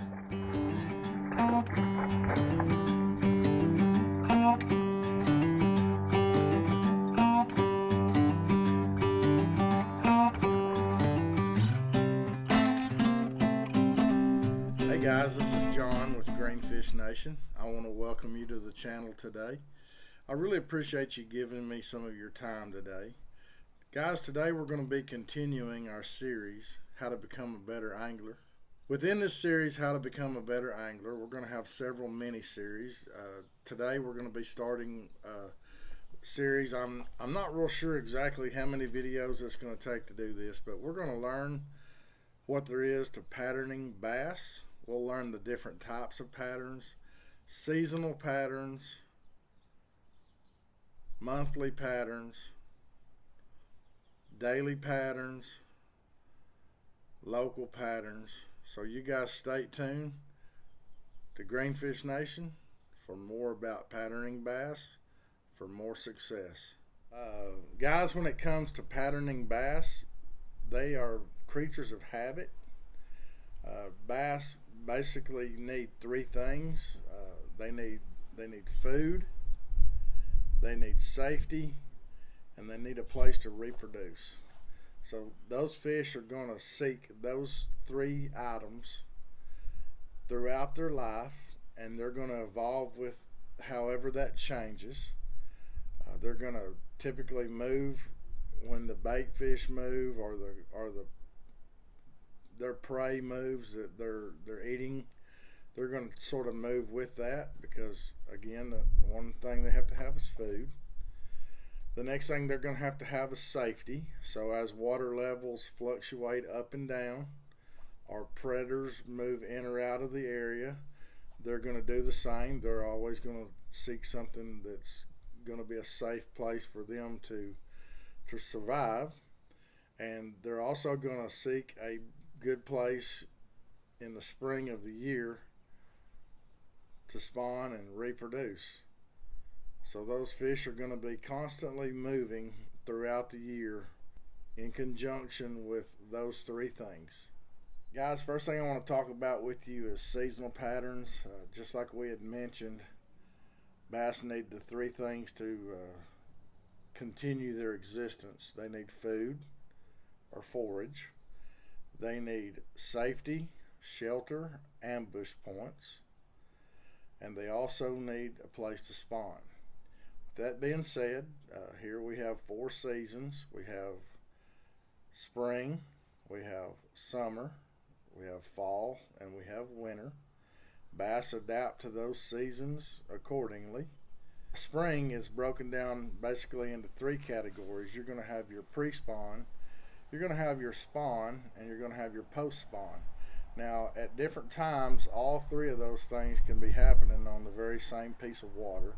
Hey guys, this is John with Greenfish Nation. I want to welcome you to the channel today. I really appreciate you giving me some of your time today. Guys, today we're going to be continuing our series, How to Become a Better Angler. Within this series, How to Become a Better Angler, we're going to have several mini-series. Uh, today we're going to be starting a series. I'm, I'm not real sure exactly how many videos it's going to take to do this, but we're going to learn what there is to patterning bass. We'll learn the different types of patterns, seasonal patterns, monthly patterns, daily patterns, local patterns. So you guys stay tuned to Greenfish Nation for more about patterning bass for more success. Uh, guys, when it comes to patterning bass, they are creatures of habit. Uh, bass basically need three things. Uh, they need they need food, they need safety, and they need a place to reproduce. So those fish are going to seek those three items throughout their life, and they're going to evolve with however that changes. Uh, they're going to typically move when the bait fish move or the or the their prey moves that they're they're eating they're going to sort of move with that because again the one thing they have to have is food the next thing they're going to have to have is safety. So as water levels fluctuate up and down, or predators move in or out of the area, they're going to do the same. They're always going to seek something that's going to be a safe place for them to to survive. And they're also going to seek a good place in the spring of the year to spawn and reproduce. So those fish are going to be constantly moving throughout the year in conjunction with those three things. Guys, first thing I want to talk about with you is seasonal patterns. Uh, just like we had mentioned, bass need the three things to uh, continue their existence. They need food or forage. They need safety, shelter, ambush points. And they also need a place to spawn that being said, uh, here we have four seasons. We have spring, we have summer, we have fall, and we have winter. Bass adapt to those seasons accordingly. Spring is broken down basically into three categories. You're going to have your pre-spawn, you're going to have your spawn, and you're going to have your post-spawn. Now, at different times, all three of those things can be happening on the very same piece of water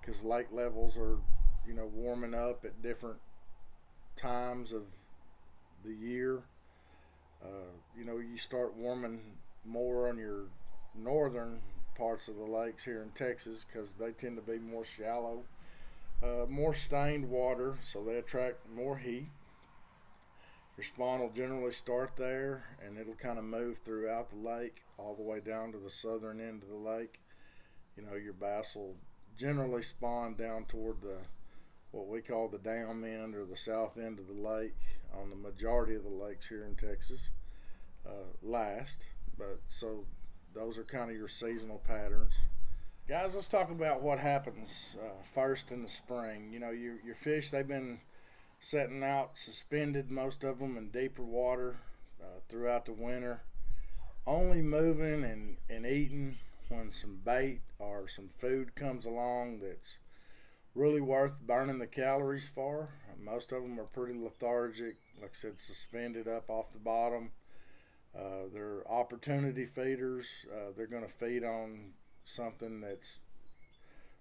because uh, lake levels are you know warming up at different times of the year. Uh, you know you start warming more on your northern parts of the lakes here in Texas because they tend to be more shallow uh, more stained water so they attract more heat. Your spawn will generally start there and it'll kind of move throughout the lake all the way down to the southern end of the lake. You know your bass will generally spawn down toward the what we call the dam end or the south end of the lake on the majority of the lakes here in Texas uh, last. But so those are kind of your seasonal patterns. Guys let's talk about what happens uh, first in the spring. You know your, your fish they've been setting out suspended most of them in deeper water uh, throughout the winter only moving and, and eating when some bait or some food comes along that's really worth burning the calories for. Most of them are pretty lethargic, like I said, suspended up off the bottom. Uh, they're opportunity feeders. Uh, they're going to feed on something that's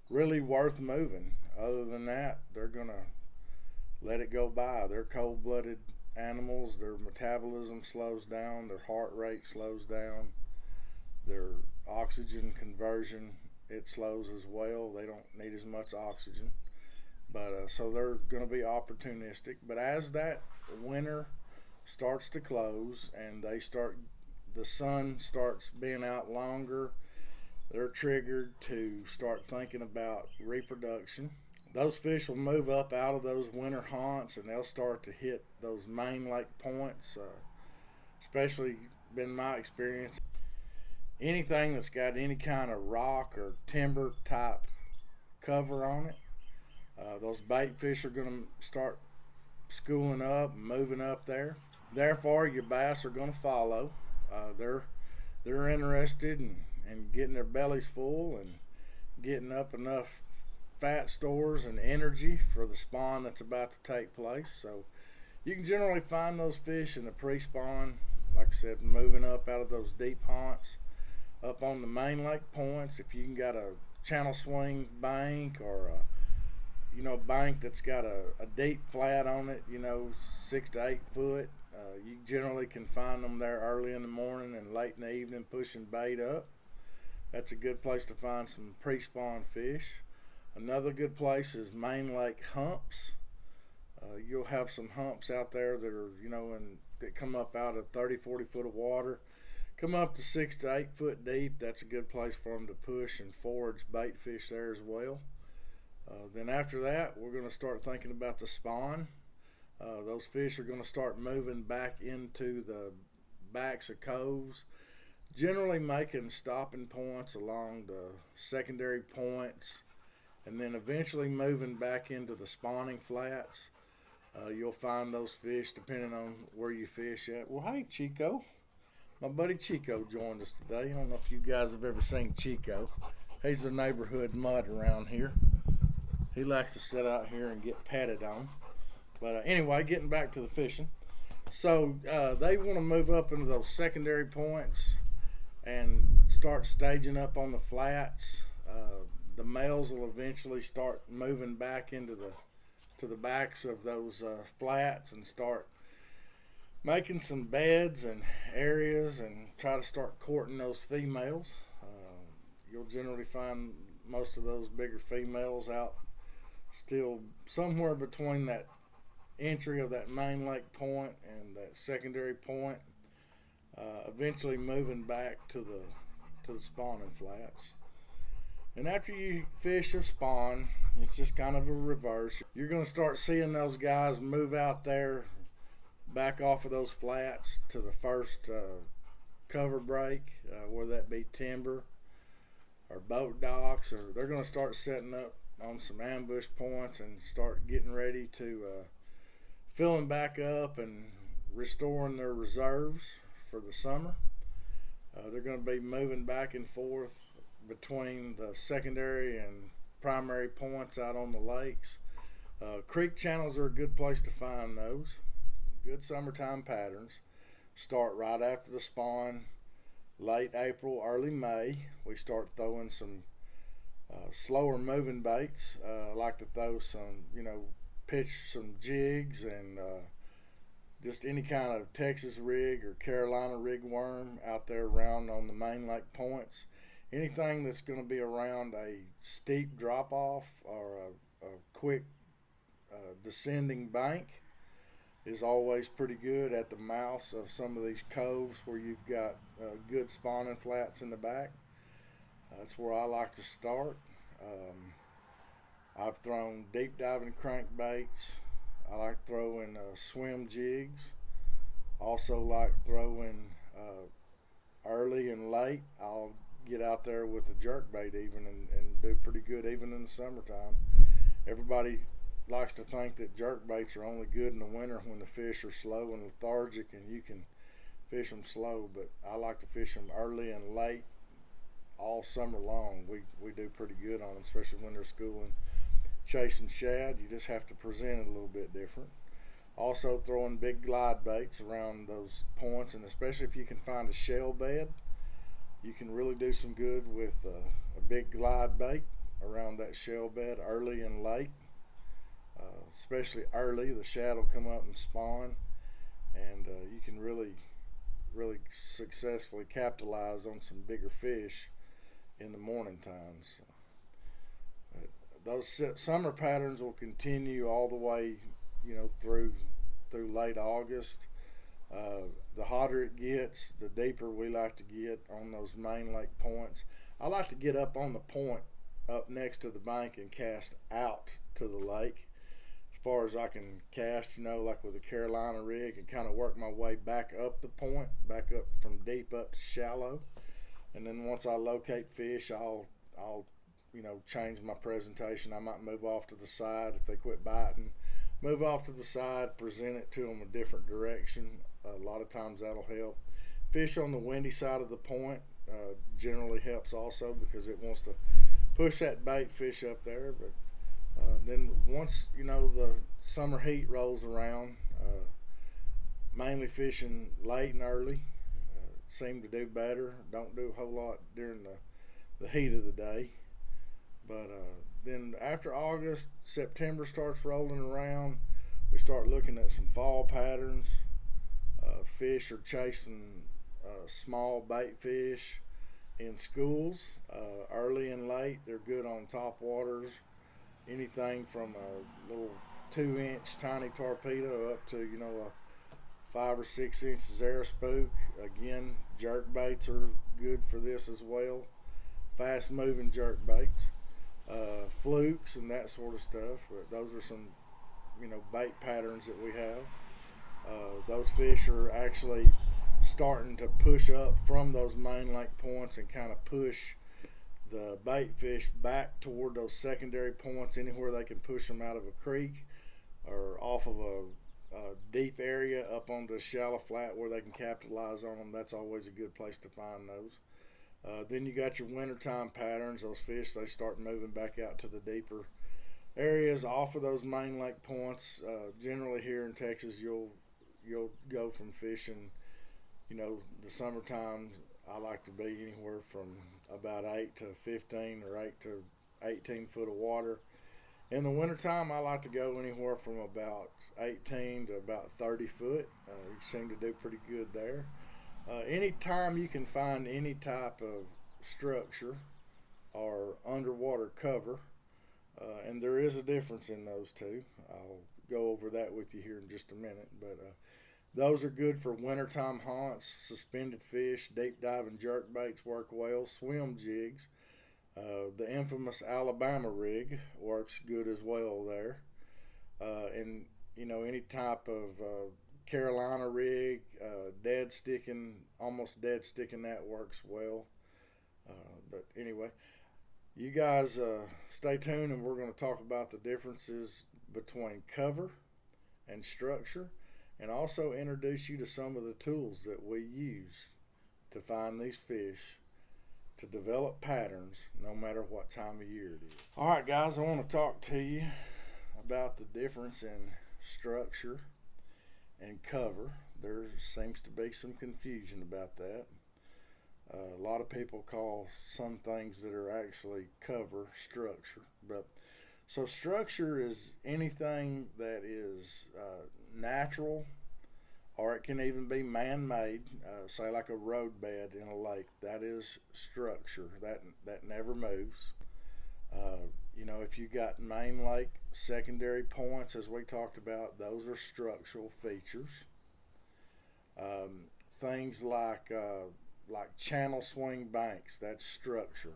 really worth moving. Other than that, they're going to let it go by. They're cold blooded animals. Their metabolism slows down, their heart rate slows down, their oxygen conversion it slows as well. They don't need as much oxygen, but uh, so they're going to be opportunistic. But as that winter starts to close and they start the sun starts being out longer, they're triggered to start thinking about reproduction. Those fish will move up out of those winter haunts and they'll start to hit those main lake points. Uh, especially been my experience. Anything that's got any kind of rock or timber type cover on it, uh, those bait fish are going to start schooling up, moving up there. Therefore, your bass are going to follow. Uh, they're they're interested in, in getting their bellies full and getting up enough fat stores and energy for the spawn that's about to take place. So you can generally find those fish in the pre-spawn, like I said, moving up out of those deep haunts, up on the main lake points. If you can got a channel swing bank or a you know bank that's got a, a deep flat on it, you know six to eight foot, uh, you generally can find them there early in the morning and late in the evening pushing bait up. That's a good place to find some pre-spawn fish. Another good place is main lake humps. Uh, you'll have some humps out there that are, you know, and that come up out of 30, 40 foot of water. Come up to six to eight foot deep. That's a good place for them to push and forage bait fish there as well. Uh, then after that, we're going to start thinking about the spawn. Uh, those fish are going to start moving back into the backs of coves, generally making stopping points along the secondary points, and then eventually moving back into the spawning flats. Uh, you'll find those fish depending on where you fish at. Well, hey, Chico. My buddy Chico joined us today. I don't know if you guys have ever seen Chico. He's a neighborhood mud around here. He likes to sit out here and get patted on. But uh, anyway, getting back to the fishing. So uh, they want to move up into those secondary points and start staging up on the flats. Uh, the males will eventually start moving back into the to the backs of those uh, flats and start making some beds and areas and try to start courting those females. Uh, you'll generally find most of those bigger females out still somewhere between that entry of that main lake point and that secondary point, uh, eventually moving back to the to the spawning flats. And after you fish a spawn, it's just kind of a reverse. You're going to start seeing those guys move out there, back off of those flats to the first uh, cover break, uh, whether that be timber or boat docks, or they're going to start setting up on some ambush points and start getting ready to uh, filling back up and restoring their reserves for the summer. Uh, they're going to be moving back and forth between the secondary and primary points out on the lakes. Uh, creek channels are a good place to find those. Good summertime patterns. Start right after the spawn, late April, early May. We start throwing some uh, slower moving baits. Uh, I like to throw some, you know, pitch some jigs and uh, just any kind of Texas rig or Carolina rig worm out there around on the main lake points. Anything that's going to be around a steep drop off or a, a quick uh, descending bank is always pretty good at the mouths of some of these coves where you've got uh, good spawning flats in the back. That's where I like to start. Um, I've thrown deep diving crankbaits. I like throwing uh, swim jigs. Also like throwing uh, early and late. I'll get out there with a jerk bait even and, and do pretty good even in the summertime. Everybody likes to think that jerk baits are only good in the winter when the fish are slow and lethargic and you can fish them slow, but I like to fish them early and late all summer long. We, we do pretty good on them, especially when they're schooling chasing shad. You just have to present it a little bit different. Also throwing big glide baits around those points, and especially if you can find a shell bed, you can really do some good with uh, a big glide bait around that shell bed early and late. Uh, especially early, the shad will come up and spawn, and uh, you can really, really successfully capitalize on some bigger fish in the morning times. Those summer patterns will continue all the way, you know, through through late August. Uh, the hotter it gets, the deeper we like to get on those main lake points. I like to get up on the point up next to the bank and cast out to the lake far as I can cast, you know, like with a Carolina rig and kind of work my way back up the point, back up from deep up to shallow. And then once I locate fish, I'll, I'll, you know, change my presentation. I might move off to the side if they quit biting, move off to the side, present it to them a different direction. A lot of times that'll help. Fish on the windy side of the point uh, generally helps also because it wants to push that bait fish up there. But uh, then once you know the summer heat rolls around, uh, mainly fishing late and early uh, seem to do better. Don't do a whole lot during the the heat of the day. But uh, then after August, September starts rolling around, we start looking at some fall patterns. Uh, fish are chasing small bait fish in schools, early and late. They're good on top waters, anything from a little two inch tiny torpedo up to, you know, a five or six inch Zara spook. Again, jerk baits are good for this as well. Fast moving jerk baits, uh, flukes, and that sort of stuff. But those are some, you know, bait patterns that we have. Uh, those fish are actually starting to push up from those main lake points and kind of push the bait fish back toward those secondary points anywhere they can push them out of a creek or off of a, a deep area up onto a shallow flat where they can capitalize on them that's always a good place to find those. Uh, then you got your wintertime patterns. Those fish they start moving back out to the deeper areas off of those main lake points. Uh, generally here in texas you'll you'll go from fishing you know, the summertime, I like to be anywhere from about 8 to 15 or 8 to 18 foot of water. In the wintertime, I like to go anywhere from about 18 to about 30 foot. Uh, you seem to do pretty good there. Uh, anytime you can find any type of structure or underwater cover, uh, and there is a difference in those two. I'll go over that with you here in just a minute, but uh, those are good for wintertime haunts, suspended fish, deep diving jerk baits work well, swim jigs. Uh, the infamous Alabama rig works good as well there. Uh, and, you know, any type of uh, Carolina rig, uh, dead sticking, almost dead sticking, that works well. Uh, but anyway, you guys uh, stay tuned and we're going to talk about the differences between cover and structure and also introduce you to some of the tools that we use to find these fish to develop patterns no matter what time of year it is. All right, guys, I want to talk to you about the difference in structure and cover. There seems to be some confusion about that. Uh, a lot of people call some things that are actually cover structure, but so structure is anything that is uh, natural or it can even be man-made, uh, say like a roadbed in a lake. That is structure. That that never moves. Uh, you know, if you got main lake secondary points, as we talked about, those are structural features. Um, things like uh, like channel swing banks, that's structure.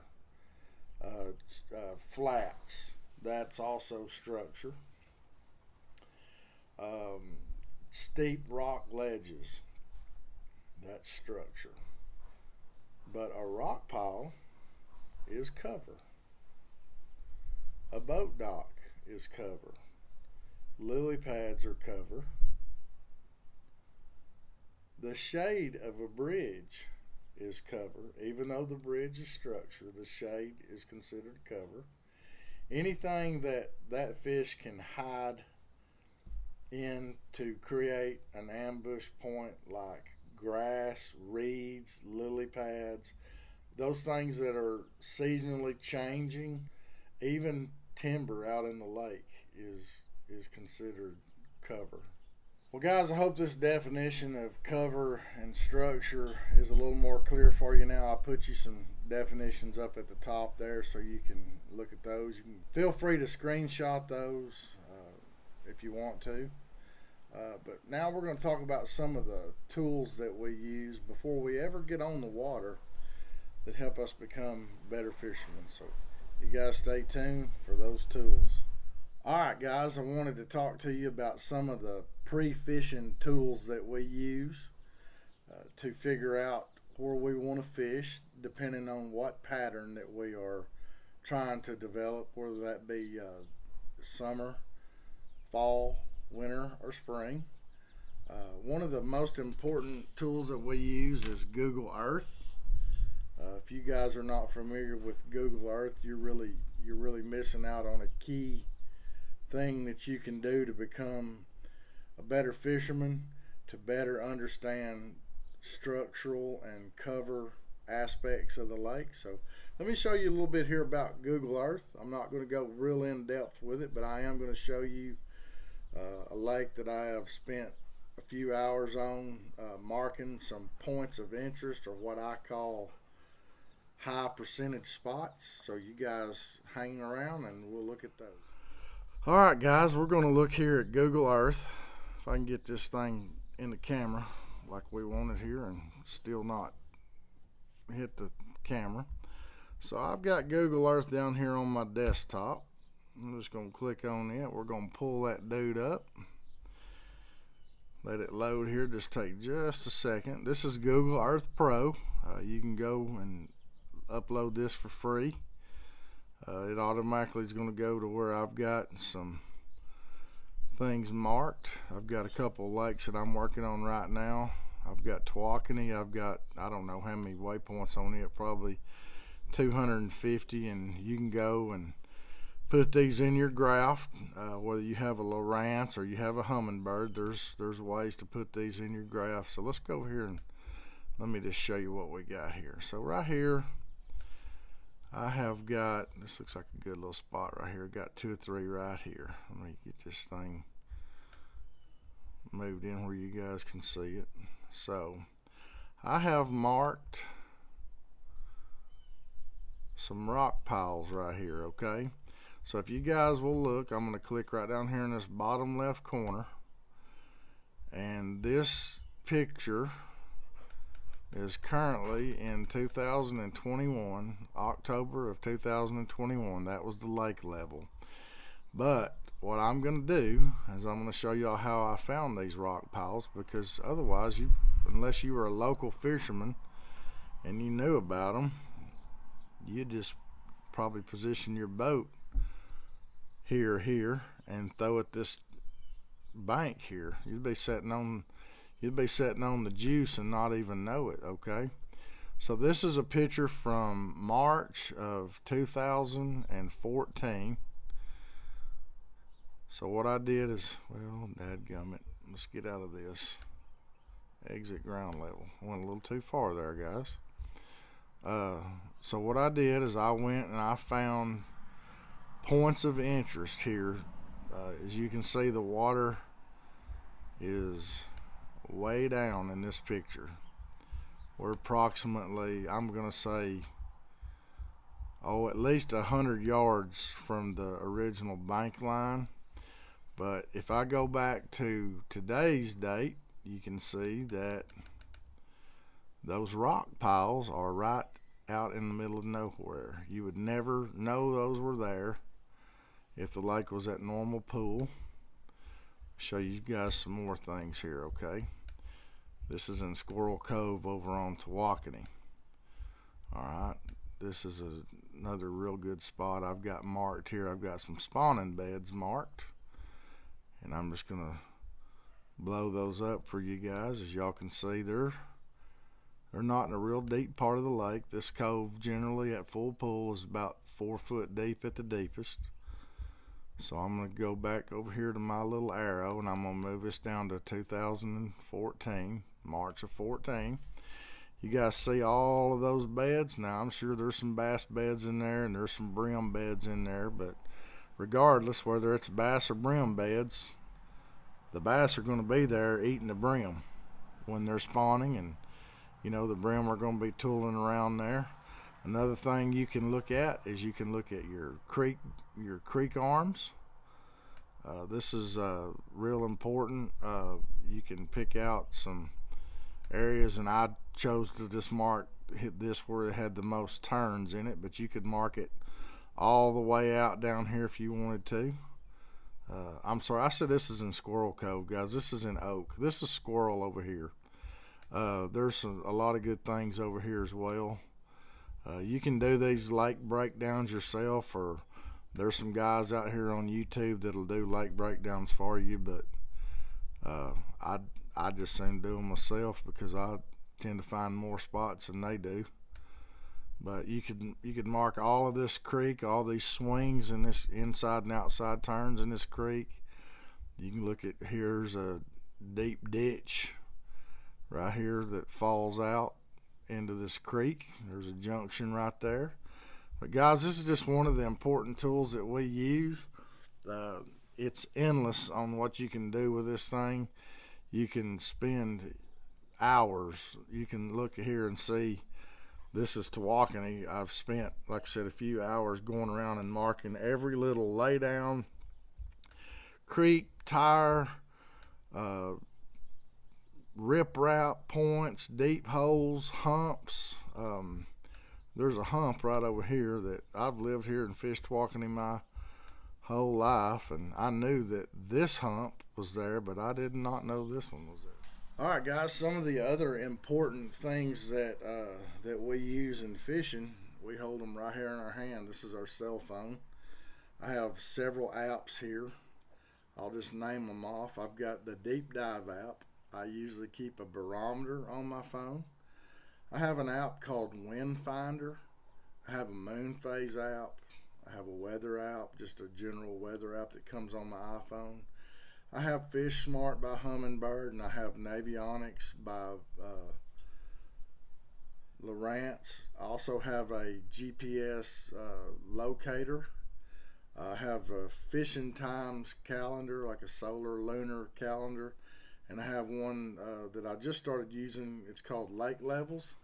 Uh, uh, flats, that's also structure. Um, steep rock ledges, that's structure. But a rock pile is cover. A boat dock is cover. Lily pads are cover. The shade of a bridge is cover. Even though the bridge is structure, the shade is considered cover. Anything that that fish can hide in to create an ambush point like grass, reeds, lily pads, those things that are seasonally changing, even timber out in the lake is is considered cover. Well, guys, I hope this definition of cover and structure is a little more clear for you now. I'll put you some definitions up at the top there so you can look at those. You can feel free to screenshot those if you want to. Uh, but now we're going to talk about some of the tools that we use before we ever get on the water that help us become better fishermen. So you guys stay tuned for those tools. All right, guys, I wanted to talk to you about some of the pre-fishing tools that we use uh, to figure out where we want to fish depending on what pattern that we are trying to develop, whether that be uh, summer, fall, winter, or spring. Uh, one of the most important tools that we use is Google Earth. Uh, if you guys are not familiar with Google Earth, you're really you're really missing out on a key thing that you can do to become a better fisherman, to better understand structural and cover aspects of the lake. So let me show you a little bit here about Google Earth. I'm not going to go real in depth with it, but I am going to show you uh, a lake that I have spent a few hours on uh, marking some points of interest or what I call high percentage spots. So you guys hang around and we'll look at those. All right, guys, we're going to look here at Google Earth. If I can get this thing in the camera like we want it here and still not hit the camera. So I've got Google Earth down here on my desktop. I'm just going to click on it. We're going to pull that dude up. Let it load here. Just take just a second. This is Google Earth Pro. Uh, you can go and upload this for free. Uh, it automatically is going to go to where I've got some things marked. I've got a couple lakes that I'm working on right now. I've got Tawakoni. I've got, I don't know how many waypoints on it, probably 250. And you can go and put these in your graph, uh, whether you have a Lowrance or you have a Humminbird, There's, there's ways to put these in your graph. So let's go here and let me just show you what we got here. So right here, I have got, this looks like a good little spot right here. Got two or three right here. Let me get this thing moved in where you guys can see it. So I have marked some rock piles right here, okay? So if you guys will look, I'm going to click right down here in this bottom left corner. And this picture is currently in 2021, October of 2021. That was the lake level. But what I'm going to do is I'm going to show y'all how I found these rock piles because otherwise, you, unless you were a local fisherman and you knew about them, you'd just probably position your boat here, here, and throw it this bank here. You'd be sitting on you'd be sitting on the juice and not even know it okay so this is a picture from March of 2014 so what I did is well dadgummit let's get out of this exit ground level went a little too far there guys uh, so what I did is I went and I found points of interest here uh, as you can see the water is way down in this picture. We're approximately, I'm going to say, oh, at least a hundred yards from the original bank line. But if I go back to today's date, you can see that those rock piles are right out in the middle of nowhere. You would never know those were there if the lake was at normal pool. Show you guys some more things here okay? This is in Squirrel Cove over on Tawakoni. Alright this is a, another real good spot. I've got marked here. I've got some spawning beds marked and I'm just gonna blow those up for you guys as y'all can see they're they're not in a real deep part of the lake this cove generally at full pool is about four foot deep at the deepest so I'm going to go back over here to my little arrow and I'm to move this down to 2014, March of 14. You guys see all of those beds? Now I'm sure there's some bass beds in there and there's some brim beds in there, but regardless whether it's bass or brim beds, the bass are going to be there eating the brim when they're spawning and you know the brim are going to be tooling around there. Another thing you can look at is you can look at your creek your creek arms. Uh, this is uh, real important. Uh, you can pick out some areas, and I chose to just mark hit this where it had the most turns in it, but you could mark it all the way out down here if you wanted to. Uh, I'm sorry, I said this is in Squirrel Cove, guys. This is in Oak. This is Squirrel over here. Uh, there's some, a lot of good things over here as well. Uh, you can do these lake breakdowns yourself, or there's some guys out here on YouTube that'll do lake breakdowns for you. But uh, I I just seem to do them myself because I tend to find more spots than they do. But you could you could mark all of this creek, all these swings and this inside and outside turns in this creek. You can look at here's a deep ditch right here that falls out into this creek. There's a junction right there. But guys, this is just one of the important tools that we use. Uh, it's endless on what you can do with this thing. You can spend hours. You can look here and see this is Tawakoni. I've spent, like I said, a few hours going around and marking every little laydown, creek, tire, uh, riprap points, deep holes, humps. Um, there's a hump right over here that I've lived here and fished Tawakoni my whole life, and I knew that this hump was there, but I did not know this one was there. All right, guys. Some of the other important things that uh, that we use in fishing, we hold them right here in our hand. This is our cell phone. I have several apps here. I'll just name them off. I've got the Deep Dive app. I usually keep a barometer on my phone. I have an app called Wind Finder. I have a moon phase app. I have a weather app, just a general weather app that comes on my iPhone. I have Fish Smart by Humminbird, and I have Navionics by uh, Lowrance. I also have a GPS uh, locator. I have a fishing times calendar, like a solar lunar calendar, and I have one uh, that I just started using. It's called Lake Levels.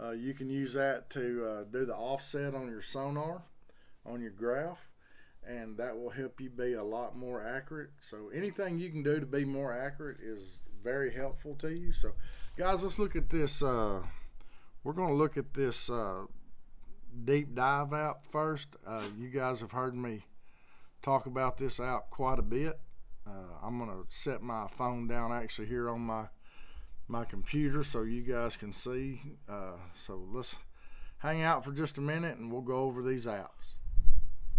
Uh, you can use that to uh, do the offset on your sonar, on your graph and that will help you be a lot more accurate. So anything you can do to be more accurate is very helpful to you. So guys, let's look at this. Uh, we're going to look at this uh, deep dive app first. Uh, you guys have heard me talk about this app quite a bit. Uh, I'm going to set my phone down actually here on my my computer so you guys can see. Uh, so let's hang out for just a minute and we'll go over these apps.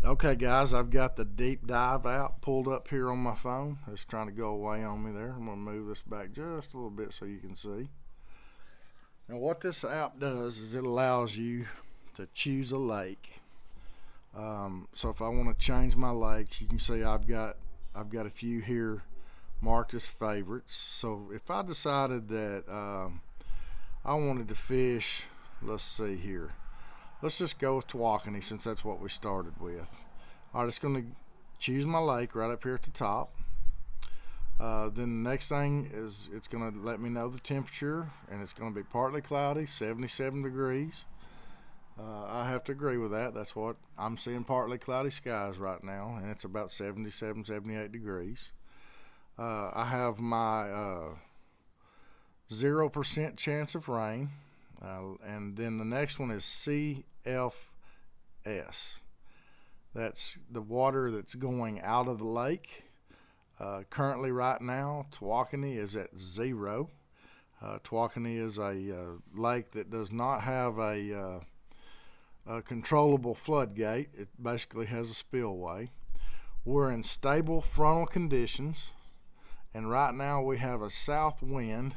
Okay, guys, I've got the deep dive app pulled up here on my phone. It's trying to go away on me there. I'm going to move this back just a little bit so you can see. Now, what this app does is it allows you to choose a lake. Um, so if I want to change my lakes, you can see I've got I've got a few here marked as favorites. So if I decided that um, I wanted to fish, let's see here. Let's just go with Tawakoni since that's what we started with. All right, it's going to choose my lake right up here at the top. Uh, then the next thing is it's going to let me know the temperature and it's going to be partly cloudy 77 degrees uh, I have to agree with that that's what I'm seeing partly cloudy skies right now and it's about 77 78 degrees uh, I have my 0% uh, chance of rain uh, and then the next one is CFS. That's the water that's going out of the lake. Uh, currently, right now, Tawakoni is at zero. Uh, Tawakoni is a uh, lake that does not have a, uh, a controllable floodgate. It basically has a spillway. We're in stable frontal conditions, and right now we have a south wind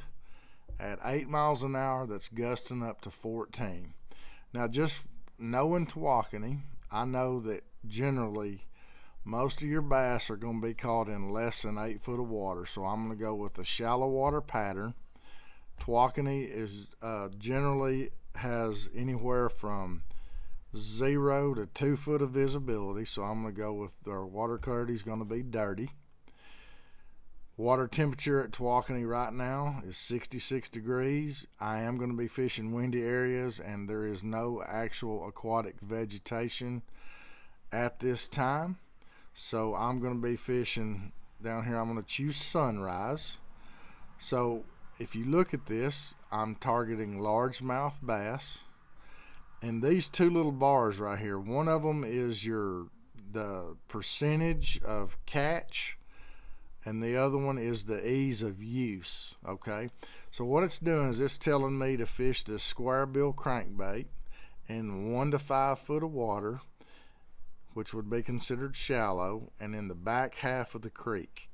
at 8 miles an hour that's gusting up to 14. Now, just knowing Tawakoni, I know that generally most of your bass are going to be caught in less than 8 foot of water, so I'm going to go with a shallow water pattern. Tawakoni is uh, generally has anywhere from zero to two foot of visibility, so I'm going to go with our water clarity is going to be dirty. Water temperature at Tawakoni right now is 66 degrees. I am going to be fishing windy areas and there is no actual aquatic vegetation at this time. So I'm going to be fishing down here. I'm going to choose sunrise. So if you look at this, I'm targeting largemouth bass. And these two little bars right here, one of them is your the percentage of catch and the other one is the ease of use okay? So what it's doing is it's telling me to fish this square bill crankbait in one to five foot of water which would be considered shallow and in the back half of the creek.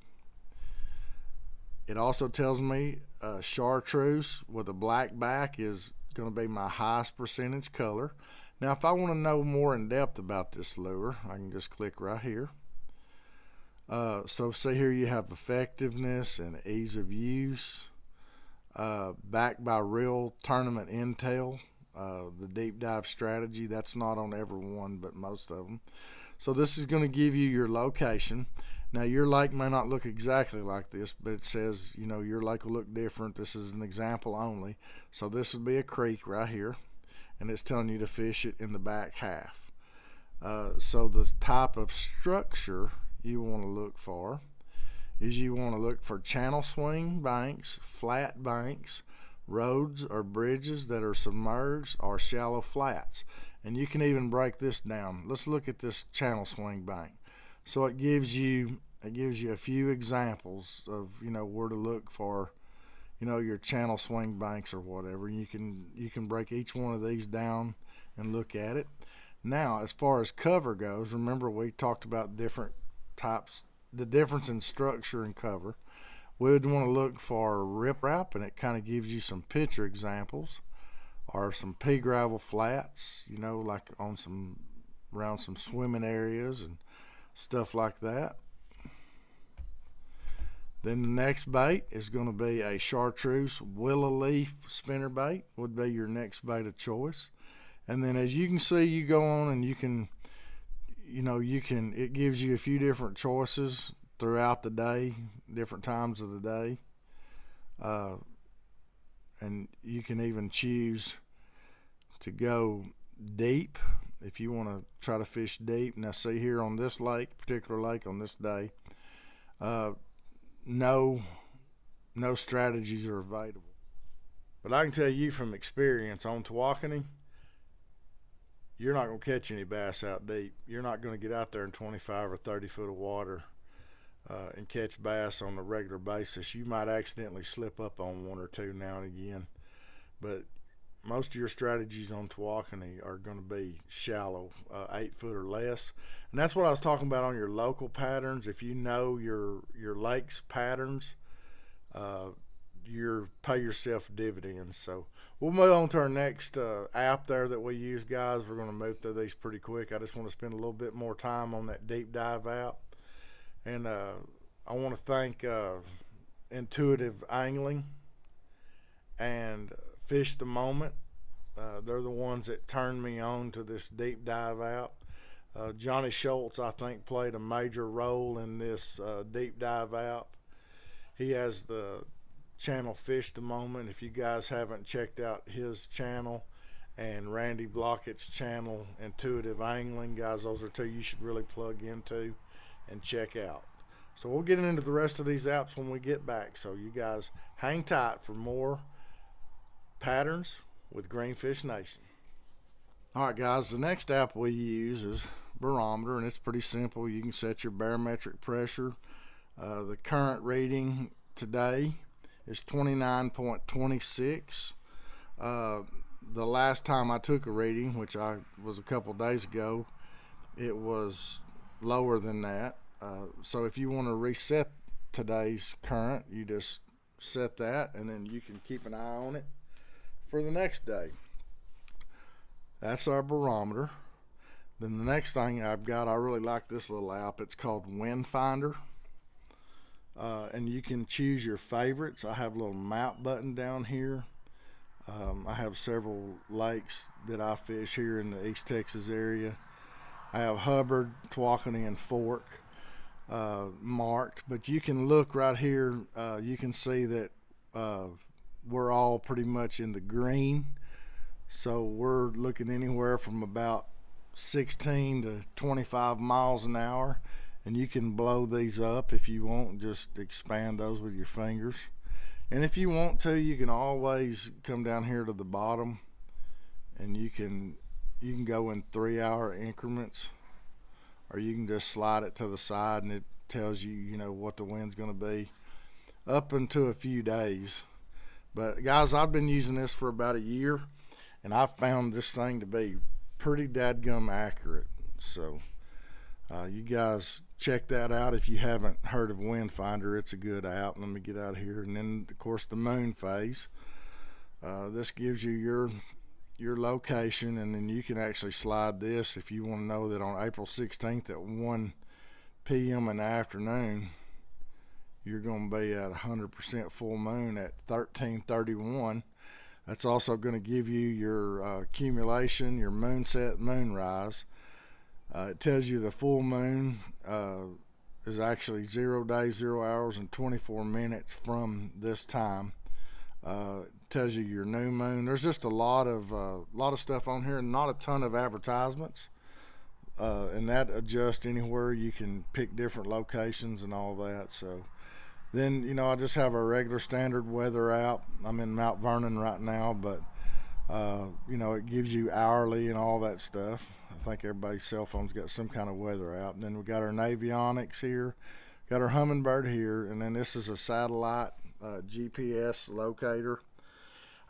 It also tells me uh, chartreuse with a black back is going to be my highest percentage color. Now if I want to know more in depth about this lure I can just click right here uh, so say here you have effectiveness and ease of use, uh, backed by real tournament intel. Uh, the deep dive strategy that's not on every one, but most of them. So this is going to give you your location. Now your lake may not look exactly like this, but it says you know your lake will look different. This is an example only. So this would be a creek right here, and it's telling you to fish it in the back half. Uh, so the type of structure you want to look for is you want to look for channel swing banks, flat banks, roads or bridges that are submerged or shallow flats. And you can even break this down. Let's look at this channel swing bank. So it gives you it gives you a few examples of you know where to look for you know your channel swing banks or whatever. You can you can break each one of these down and look at it. Now, as far as cover goes, remember we talked about different types, the difference in structure and cover. We would want to look for riprap, and it kind of gives you some picture examples, or some pea gravel flats, you know, like on some around some swimming areas and stuff like that. Then the next bait is going to be a chartreuse willow leaf spinner bait would be your next bait of choice. And then as you can see, you go on and you can you know you can it gives you a few different choices throughout the day different times of the day. Uh, and you can even choose to go deep if you want to try to fish deep. Now see here on this lake particular lake on this day uh, no no strategies are available. But I can tell you from experience on Tawakoni you're not going to catch any bass out deep. You're not going to get out there in 25 or 30 foot of water uh, and catch bass on a regular basis. You might accidentally slip up on one or two now and again, but most of your strategies on Tawakoni are going to be shallow, uh, eight foot or less, and that's what I was talking about on your local patterns. If you know your your lakes patterns, uh, you're pay yourself dividends. So we'll move on to our next uh, app there that we use, guys. We're going to move through these pretty quick. I just want to spend a little bit more time on that deep dive app, and uh, I want to thank uh, Intuitive Angling and Fish the Moment. Uh, they're the ones that turned me on to this deep dive app. Uh, Johnny Schultz, I think, played a major role in this uh, deep dive app. He has the channel Fish the Moment. If you guys haven't checked out his channel and Randy Blaukat's channel, Intuitive Angling, guys, those are two you should really plug into and check out. So we'll get into the rest of these apps when we get back. So you guys hang tight for more patterns with Greenfish Nation. All right, guys, the next app we use is Barometer, and it's pretty simple. You can set your barometric pressure. Uh, the current reading today is 29.26. Uh, the last time I took a reading, which I was a couple days ago, it was lower than that. Uh, so if you want to reset today's current, you just set that and then you can keep an eye on it for the next day. That's our barometer. Then the next thing I've got, I really like this little app. It's called Wind Finder uh, and you can choose your favorites. I have a little map button down here. Um, I have several lakes that I fish here in the East Texas area. I have Hubbard, Tawakoni, and Fork uh, marked, but you can look right here. Uh, you can see that uh, we're all pretty much in the green. So we're looking anywhere from about 16 to 25 miles an hour and you can blow these up if you want just expand those with your fingers. And if you want to you can always come down here to the bottom and you can you can go in three hour increments or you can just slide it to the side and it tells you you know what the wind's going to be up into a few days. But guys I've been using this for about a year and I've found this thing to be pretty dadgum accurate. So uh, you guys check that out if you haven't heard of Windfinder. It's a good app. Let me get out of here. And then, of course, the moon phase. Uh, this gives you your your location, and then you can actually slide this if you want to know that on April 16th at 1 p.m. in the afternoon, you're going to be at 100% full moon at 1331. That's also going to give you your uh, accumulation, your moon set, moon rise. Uh, it tells you the full moon uh, is actually zero days, zero hours, and 24 minutes from this time. Uh, tells you your new moon. There's just a lot of uh, lot of stuff on here, and not a ton of advertisements. Uh, and that adjusts anywhere. You can pick different locations and all that. So then you know I just have a regular standard weather app. I'm in Mount Vernon right now, but uh, you know it gives you hourly and all that stuff. I think everybody's cell phone's got some kind of weather out. And then we got our Navionics here, got our Humminbird here, and then this is a satellite uh, GPS locator.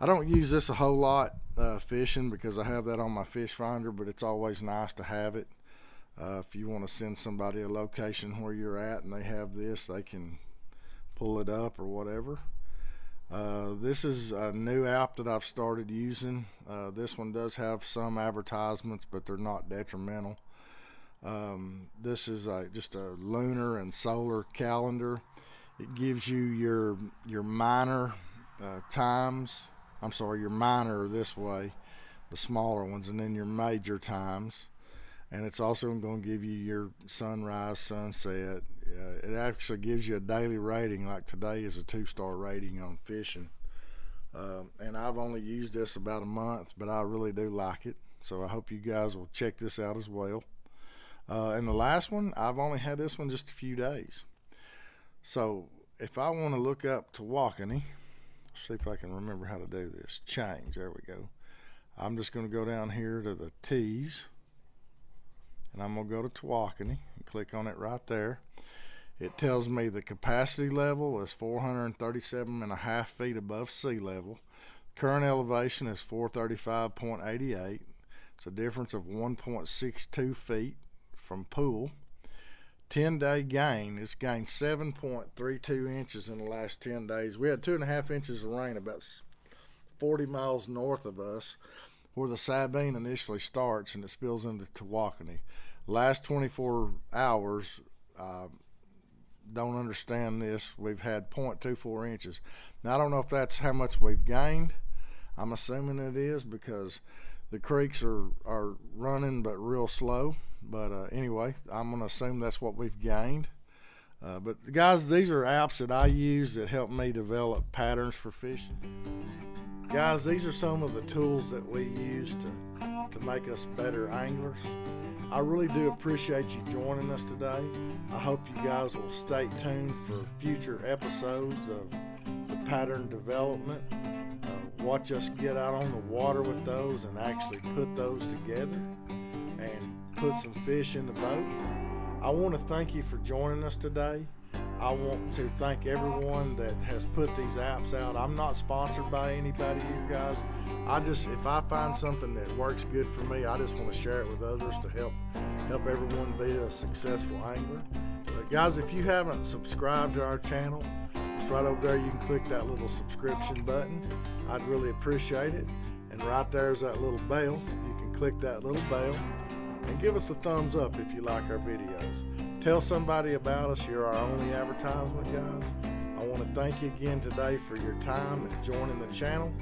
I don't use this a whole lot uh, fishing because I have that on my fish finder, but it's always nice to have it. Uh, if you want to send somebody a location where you're at and they have this, they can pull it up or whatever. Uh, this is a new app that I've started using. Uh, this one does have some advertisements, but they're not detrimental. Um, this is a, just a lunar and solar calendar. It gives you your your minor uh, times. I'm sorry, your minor this way, the smaller ones, and then your major times. And it's also going to give you your sunrise, sunset, it actually gives you a daily rating. Like today is a two-star rating on fishing, uh, and I've only used this about a month, but I really do like it. So I hope you guys will check this out as well. Uh, and the last one, I've only had this one just a few days. So if I want to look up Tawakoni, see if I can remember how to do this. Change, there we go. I'm just going to go down here to the T's, and I'm going to go to Tawakoni and click on it right there. It tells me the capacity level is 437 and a half feet above sea level. Current elevation is 435.88. It's a difference of 1.62 feet from pool. 10 day gain, it's gained 7.32 inches in the last 10 days. We had two and a half inches of rain about 40 miles north of us where the Sabine initially starts and it spills into Tawakoni. Last 24 hours, uh, don't understand this. We've had 0.24 inches. Now, I don't know if that's how much we've gained. I'm assuming it is because the creeks are, are running but real slow. But uh, anyway, I'm going to assume that's what we've gained. Uh, but guys, these are apps that I use that help me develop patterns for fishing. Guys, these are some of the tools that we use to, to make us better anglers. I really do appreciate you joining us today. I hope you guys will stay tuned for future episodes of the pattern development. Uh, watch us get out on the water with those and actually put those together and put some fish in the boat. I want to thank you for joining us today. I want to thank everyone that has put these apps out. I'm not sponsored by anybody here, guys. I just, if I find something that works good for me, I just want to share it with others to help help everyone be a successful angler. But guys, if you haven't subscribed to our channel, it's right over there. You can click that little subscription button. I'd really appreciate it. And right there's that little bell. You can click that little bell and give us a thumbs up if you like our videos. Tell somebody about us. You're our only advertisement, guys. I want to thank you again today for your time and joining the channel.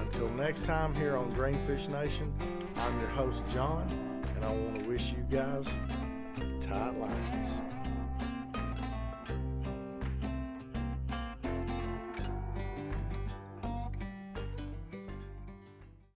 Until next time here on Greenfish Nation, I'm your host, John, and I want to wish you guys tight lines.